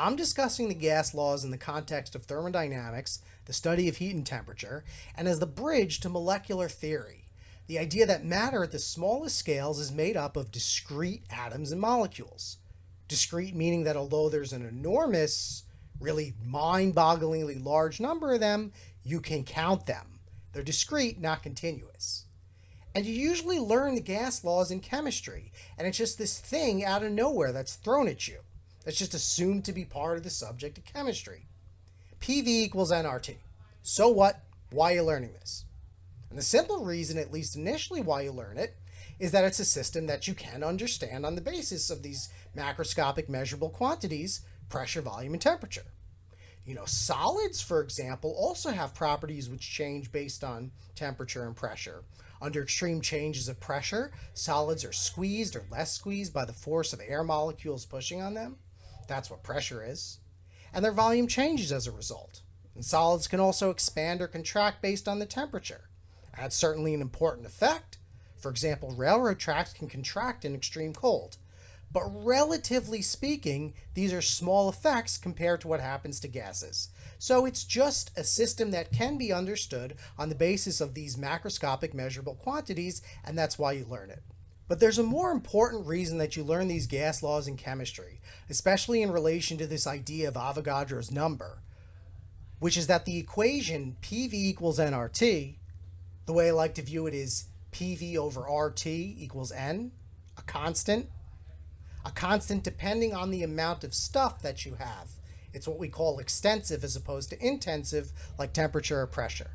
I'm discussing the gas laws in the context of thermodynamics, the study of heat and temperature, and as the bridge to molecular theory. The idea that matter at the smallest scales is made up of discrete atoms and molecules. Discrete meaning that although there's an enormous, really mind bogglingly large number of them, you can count them. They're discrete, not continuous. And you usually learn the gas laws in chemistry, and it's just this thing out of nowhere that's thrown at you. That's just assumed to be part of the subject of chemistry. PV equals nRT. So what? Why are you learning this? And the simple reason, at least initially, why you learn it is that it's a system that you can understand on the basis of these macroscopic measurable quantities pressure, volume, and temperature. You know, solids, for example, also have properties which change based on temperature and pressure. Under extreme changes of pressure, solids are squeezed or less squeezed by the force of air molecules pushing on them. That's what pressure is. And their volume changes as a result. And solids can also expand or contract based on the temperature. That's certainly an important effect. For example, railroad tracks can contract in extreme cold. But relatively speaking, these are small effects compared to what happens to gases. So it's just a system that can be understood on the basis of these macroscopic measurable quantities, and that's why you learn it. But there's a more important reason that you learn these gas laws in chemistry, especially in relation to this idea of Avogadro's number, which is that the equation PV equals nRT the way I like to view it is PV over RT equals N, a constant. A constant depending on the amount of stuff that you have. It's what we call extensive as opposed to intensive, like temperature or pressure.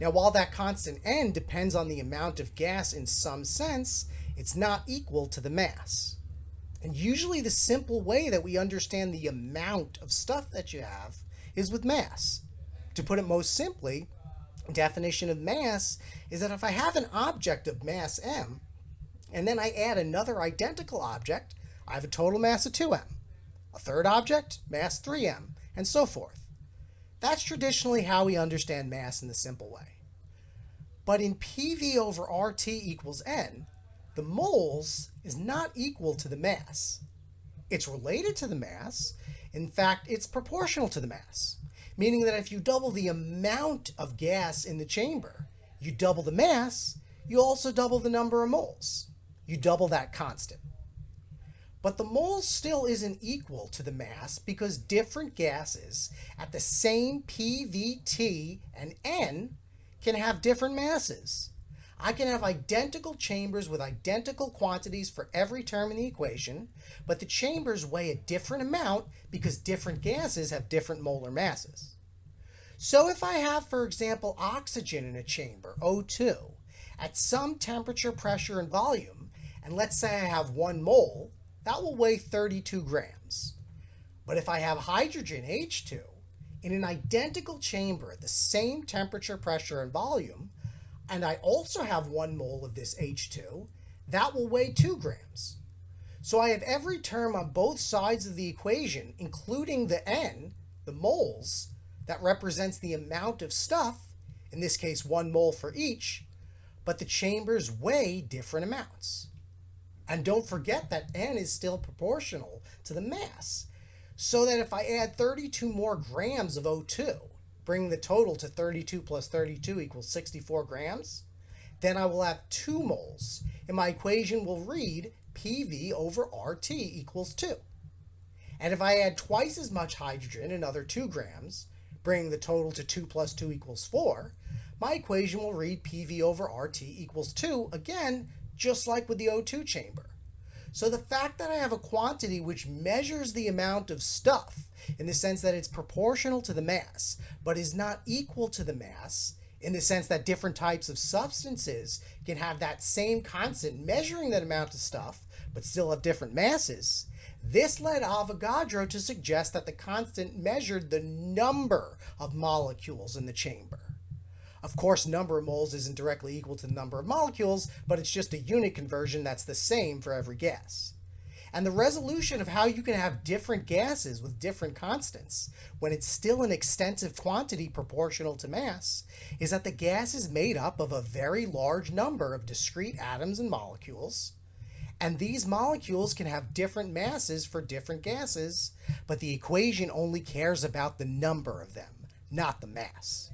Now, while that constant N depends on the amount of gas in some sense, it's not equal to the mass. And usually the simple way that we understand the amount of stuff that you have is with mass. To put it most simply, definition of mass is that if I have an object of mass m, and then I add another identical object, I have a total mass of 2m. A third object, mass 3m, and so forth. That's traditionally how we understand mass in the simple way. But in PV over RT equals N, the moles is not equal to the mass. It's related to the mass. In fact, it's proportional to the mass meaning that if you double the amount of gas in the chamber, you double the mass, you also double the number of moles. You double that constant. But the moles still isn't equal to the mass because different gases at the same PVT and N can have different masses. I can have identical chambers with identical quantities for every term in the equation, but the chambers weigh a different amount because different gases have different molar masses. So if I have, for example, oxygen in a chamber, O2, at some temperature, pressure, and volume, and let's say I have one mole, that will weigh 32 grams. But if I have hydrogen, H2, in an identical chamber at the same temperature, pressure, and volume, and I also have one mole of this H2, that will weigh 2 grams. So I have every term on both sides of the equation, including the N, the moles, that represents the amount of stuff, in this case one mole for each, but the chambers weigh different amounts. And don't forget that N is still proportional to the mass, so that if I add 32 more grams of O2, bring the total to 32 plus 32 equals 64 grams, then I will have 2 moles, and my equation will read PV over RT equals 2. And if I add twice as much hydrogen, another 2 grams, bringing the total to 2 plus 2 equals 4, my equation will read PV over RT equals 2, again, just like with the O2 chamber. So the fact that I have a quantity which measures the amount of stuff in the sense that it's proportional to the mass, but is not equal to the mass, in the sense that different types of substances can have that same constant measuring that amount of stuff, but still have different masses, this led Avogadro to suggest that the constant measured the number of molecules in the chamber. Of course, number of moles isn't directly equal to the number of molecules, but it's just a unit conversion that's the same for every gas. And the resolution of how you can have different gases with different constants when it's still an extensive quantity proportional to mass is that the gas is made up of a very large number of discrete atoms and molecules, And these molecules can have different masses for different gases, but the equation only cares about the number of them, not the mass.